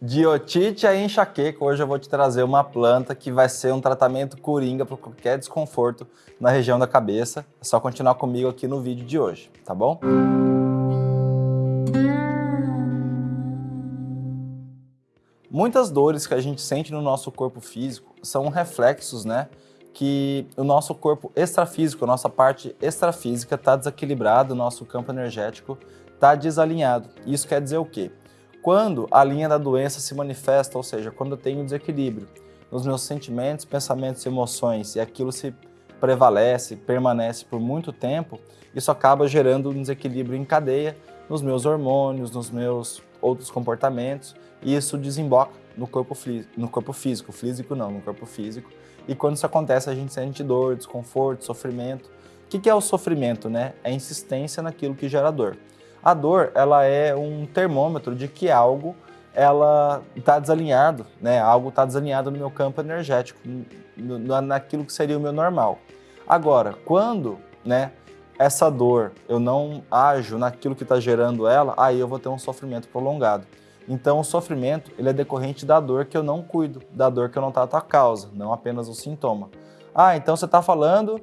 De otite a enxaqueca, hoje eu vou te trazer uma planta que vai ser um tratamento coringa para qualquer desconforto na região da cabeça. É só continuar comigo aqui no vídeo de hoje, tá bom? Muitas dores que a gente sente no nosso corpo físico são reflexos, né? Que o nosso corpo extrafísico, a nossa parte extrafísica está desequilibrada, o nosso campo energético está desalinhado. Isso quer dizer o quê? Quando a linha da doença se manifesta, ou seja, quando eu tenho desequilíbrio nos meus sentimentos, pensamentos e emoções e aquilo se prevalece, permanece por muito tempo, isso acaba gerando um desequilíbrio em cadeia nos meus hormônios, nos meus outros comportamentos e isso desemboca no corpo, no corpo físico, físico não, no corpo físico. E quando isso acontece, a gente sente dor, desconforto, sofrimento. O que é o sofrimento? Né? É a insistência naquilo que gera dor. A dor, ela é um termômetro de que algo ela está desalinhado, né? Algo está desalinhado no meu campo energético, no, naquilo que seria o meu normal. Agora, quando, né, essa dor eu não ajo naquilo que está gerando ela, aí eu vou ter um sofrimento prolongado. Então, o sofrimento ele é decorrente da dor que eu não cuido, da dor que eu não trato a causa, não apenas o sintoma. Ah, então você está falando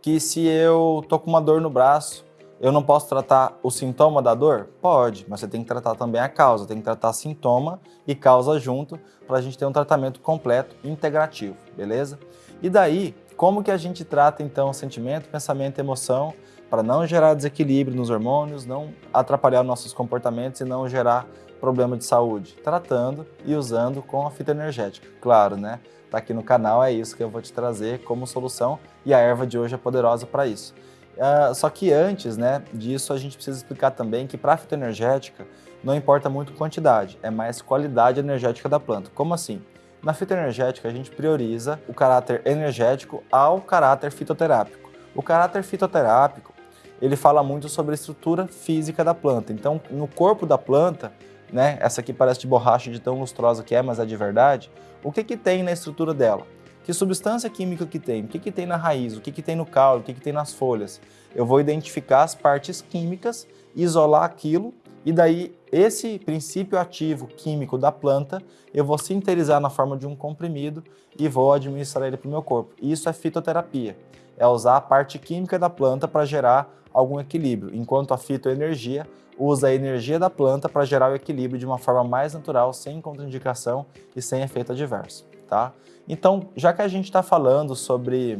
que se eu tô com uma dor no braço, eu não posso tratar o sintoma da dor? Pode, mas você tem que tratar também a causa, tem que tratar sintoma e causa junto para a gente ter um tratamento completo, integrativo, beleza? E daí, como que a gente trata então sentimento, pensamento e emoção para não gerar desequilíbrio nos hormônios, não atrapalhar nossos comportamentos e não gerar problema de saúde? Tratando e usando com a fita energética, claro, né? Tá aqui no canal, é isso que eu vou te trazer como solução e a erva de hoje é poderosa para isso. Uh, só que antes né, disso, a gente precisa explicar também que para a fitoenergética não importa muito quantidade, é mais qualidade energética da planta. Como assim? Na fitoenergética, a gente prioriza o caráter energético ao caráter fitoterápico. O caráter fitoterápico, ele fala muito sobre a estrutura física da planta. Então, no corpo da planta, né, essa aqui parece de borracha de tão lustrosa que é, mas é de verdade, o que, que tem na estrutura dela? Que substância química que tem? O que, que tem na raiz? O que, que tem no caule? O que, que tem nas folhas? Eu vou identificar as partes químicas, isolar aquilo e daí esse princípio ativo químico da planta eu vou sintetizar na forma de um comprimido e vou administrar ele para o meu corpo. Isso é fitoterapia, é usar a parte química da planta para gerar algum equilíbrio, enquanto a fitoenergia usa a energia da planta para gerar o equilíbrio de uma forma mais natural, sem contraindicação e sem efeito adverso. Tá? Então, já que a gente está falando sobre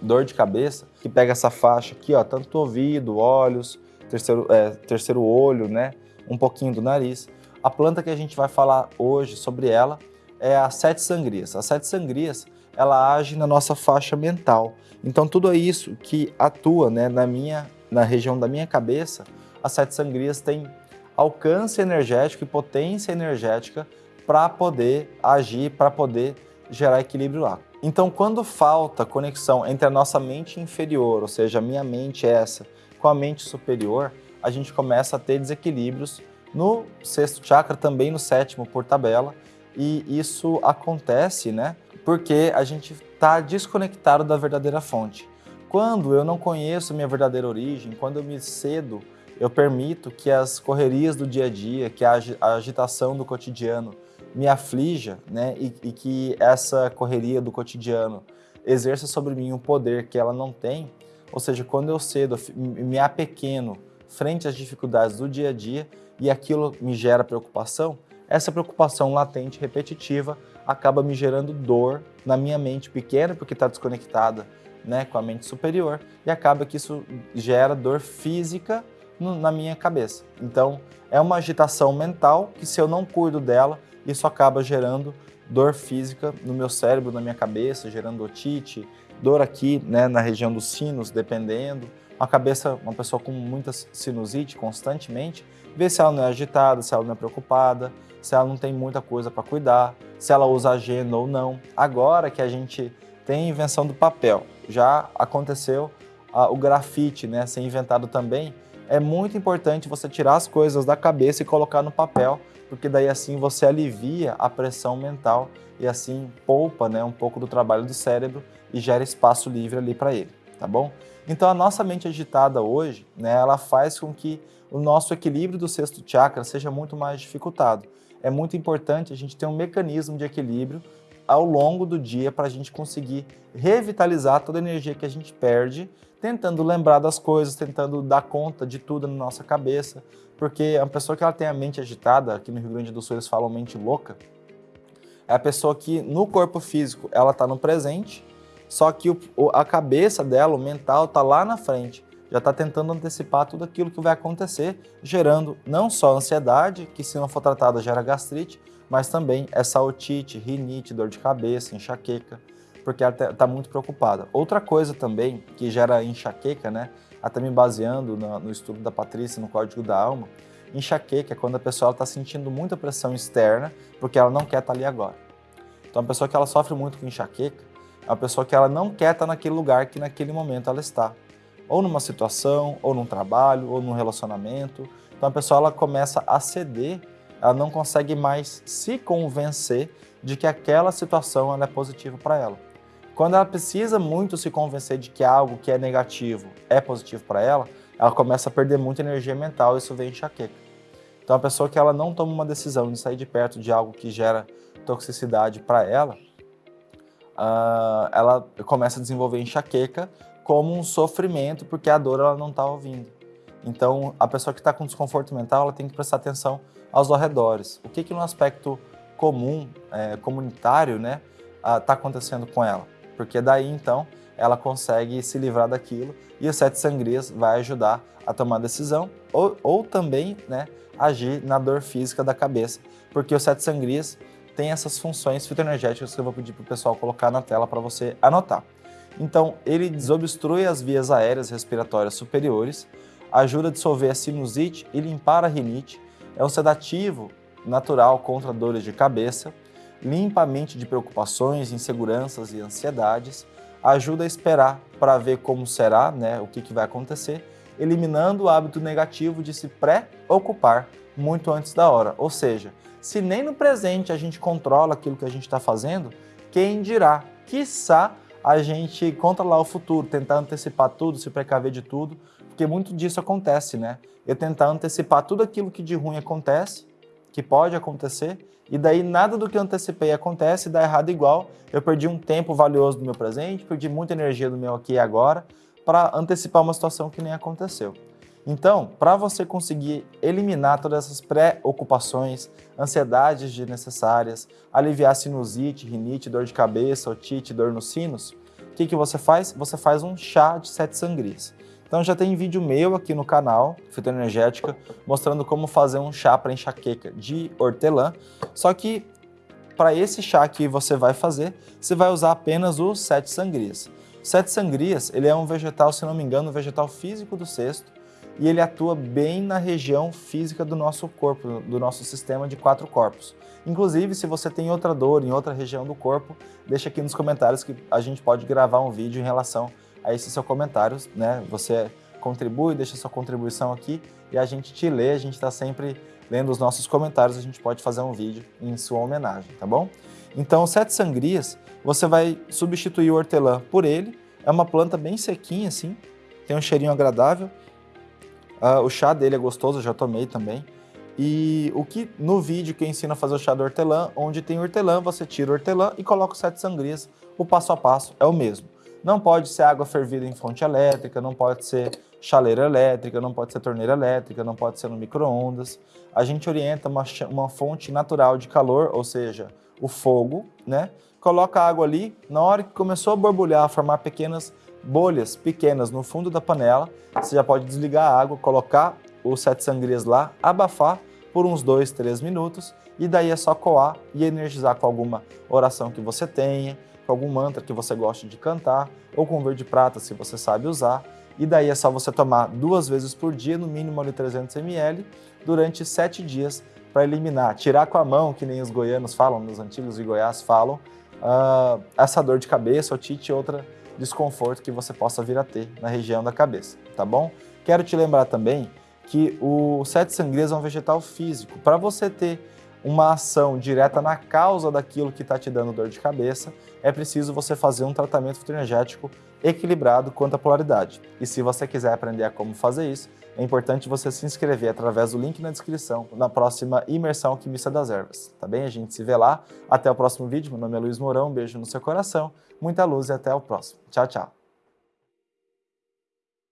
dor de cabeça, que pega essa faixa aqui, ó, tanto ouvido, olhos, terceiro, é, terceiro olho, né, um pouquinho do nariz, a planta que a gente vai falar hoje sobre ela é a sete sangrias. A sete sangrias, ela age na nossa faixa mental. Então, tudo isso que atua né, na, minha, na região da minha cabeça, as sete sangrias tem alcance energético e potência energética para poder agir, para poder gerar equilíbrio lá. Então, quando falta conexão entre a nossa mente inferior, ou seja, a minha mente essa, com a mente superior, a gente começa a ter desequilíbrios no sexto chakra, também no sétimo por tabela, e isso acontece, né, porque a gente está desconectado da verdadeira fonte. Quando eu não conheço minha verdadeira origem, quando eu me cedo, eu permito que as correrias do dia a dia, que a agitação do cotidiano me aflija, né, e, e que essa correria do cotidiano exerça sobre mim um poder que ela não tem, ou seja, quando eu cedo, me apequeno frente às dificuldades do dia a dia e aquilo me gera preocupação, essa preocupação latente, repetitiva, acaba me gerando dor na minha mente pequena, porque está desconectada né, com a mente superior, e acaba que isso gera dor física no, na minha cabeça. Então, é uma agitação mental que se eu não cuido dela, isso acaba gerando dor física no meu cérebro, na minha cabeça, gerando otite, dor aqui né, na região dos sinos, dependendo. Uma cabeça, uma pessoa com muita sinusite constantemente, vê se ela não é agitada, se ela não é preocupada, se ela não tem muita coisa para cuidar, se ela usa agenda ou não. Agora que a gente tem a invenção do papel, já aconteceu o grafite né, ser inventado também, é muito importante você tirar as coisas da cabeça e colocar no papel porque daí assim você alivia a pressão mental e assim poupa né, um pouco do trabalho do cérebro e gera espaço livre ali para ele, tá bom? Então a nossa mente agitada hoje, né, ela faz com que o nosso equilíbrio do sexto chakra seja muito mais dificultado. é muito importante a gente ter um mecanismo de equilíbrio ao longo do dia para a gente conseguir revitalizar toda a energia que a gente perde, tentando lembrar das coisas, tentando dar conta de tudo na nossa cabeça, porque a pessoa que ela tem a mente agitada, aqui no Rio Grande do Sul eles falam mente louca, é a pessoa que no corpo físico ela está no presente, só que o, a cabeça dela, o mental, está lá na frente já está tentando antecipar tudo aquilo que vai acontecer, gerando não só ansiedade, que se não for tratada gera gastrite, mas também essa otite, rinite, dor de cabeça, enxaqueca, porque ela está muito preocupada. Outra coisa também que gera enxaqueca, né, até me baseando no, no estudo da Patrícia no Código da Alma, enxaqueca é quando a pessoa está sentindo muita pressão externa porque ela não quer estar tá ali agora. Então, a pessoa que ela sofre muito com enxaqueca é uma pessoa que ela não quer estar tá naquele lugar que naquele momento ela está ou numa situação, ou num trabalho, ou num relacionamento. Então a pessoa ela começa a ceder, ela não consegue mais se convencer de que aquela situação é positiva para ela. Quando ela precisa muito se convencer de que algo que é negativo é positivo para ela, ela começa a perder muita energia mental e isso vem enxaqueca. Então a pessoa que ela não toma uma decisão de sair de perto de algo que gera toxicidade para ela, uh, ela começa a desenvolver enxaqueca como um sofrimento, porque a dor ela não está ouvindo. Então, a pessoa que está com desconforto mental, ela tem que prestar atenção aos arredores. O que que no aspecto comum, é, comunitário, né, está acontecendo com ela? Porque daí, então, ela consegue se livrar daquilo e o sete sangrias vai ajudar a tomar decisão ou, ou também, né, agir na dor física da cabeça, porque o sete sangrias tem essas funções fitoenergéticas que eu vou pedir para o pessoal colocar na tela para você anotar. Então, ele desobstrui as vias aéreas respiratórias superiores, ajuda a dissolver a sinusite e limpar a rinite, é um sedativo natural contra dores de cabeça, limpa a mente de preocupações, inseguranças e ansiedades, ajuda a esperar para ver como será, né, o que, que vai acontecer, eliminando o hábito negativo de se preocupar muito antes da hora. Ou seja, se nem no presente a gente controla aquilo que a gente está fazendo, quem dirá, quiçá, a gente controlar o futuro, tentar antecipar tudo, se precaver de tudo, porque muito disso acontece, né? Eu tentar antecipar tudo aquilo que de ruim acontece, que pode acontecer, e daí nada do que eu antecipei acontece dá errado igual. Eu perdi um tempo valioso do meu presente, perdi muita energia do meu aqui e agora para antecipar uma situação que nem aconteceu. Então, para você conseguir eliminar todas essas preocupações, ansiedades desnecessárias, aliviar sinusite, rinite, dor de cabeça, otite, dor nos sinos, o que, que você faz? Você faz um chá de sete sangrias. Então já tem vídeo meu aqui no canal, Fitoenergética, mostrando como fazer um chá para enxaqueca de hortelã. Só que para esse chá que você vai fazer, você vai usar apenas os sete sangrias. Sete sangrias, ele é um vegetal, se não me engano, um vegetal físico do cesto, e ele atua bem na região física do nosso corpo, do nosso sistema de quatro corpos. Inclusive, se você tem outra dor em outra região do corpo, deixa aqui nos comentários que a gente pode gravar um vídeo em relação a esse seu comentário, né? Você contribui, deixa sua contribuição aqui e a gente te lê, a gente está sempre lendo os nossos comentários, a gente pode fazer um vídeo em sua homenagem, tá bom? Então, sete sangrias, você vai substituir o hortelã por ele, é uma planta bem sequinha assim, tem um cheirinho agradável, Uh, o chá dele é gostoso, eu já tomei também. E o que no vídeo que ensina a fazer o chá do hortelã, onde tem hortelã, você tira o hortelã e coloca os sete sangrias. O passo a passo é o mesmo. Não pode ser água fervida em fonte elétrica, não pode ser chaleira elétrica, não pode ser torneira elétrica, não pode ser no micro-ondas. A gente orienta uma, uma fonte natural de calor, ou seja, o fogo, né? Coloca a água ali, na hora que começou a borbulhar, a formar pequenas bolhas pequenas no fundo da panela, você já pode desligar a água, colocar os sete sangrias lá, abafar por uns dois, três minutos e daí é só coar e energizar com alguma oração que você tenha, com algum mantra que você goste de cantar ou com verde prata se você sabe usar. E daí é só você tomar duas vezes por dia, no mínimo ali 300 ml, durante sete dias para eliminar, tirar com a mão, que nem os goianos falam, os antigos de Goiás falam, uh, essa dor de cabeça, otite e outra desconforto que você possa vir a ter na região da cabeça, tá bom? Quero te lembrar também que o sete sangrias é um vegetal físico. Para você ter uma ação direta na causa daquilo que está te dando dor de cabeça, é preciso você fazer um tratamento fitoenergético equilibrado quanto à polaridade. E se você quiser aprender a como fazer isso, é importante você se inscrever através do link na descrição na próxima imersão Química das Ervas, tá bem? A gente se vê lá. Até o próximo vídeo. Meu nome é Luiz Mourão, um beijo no seu coração, muita luz e até o próximo. Tchau, tchau.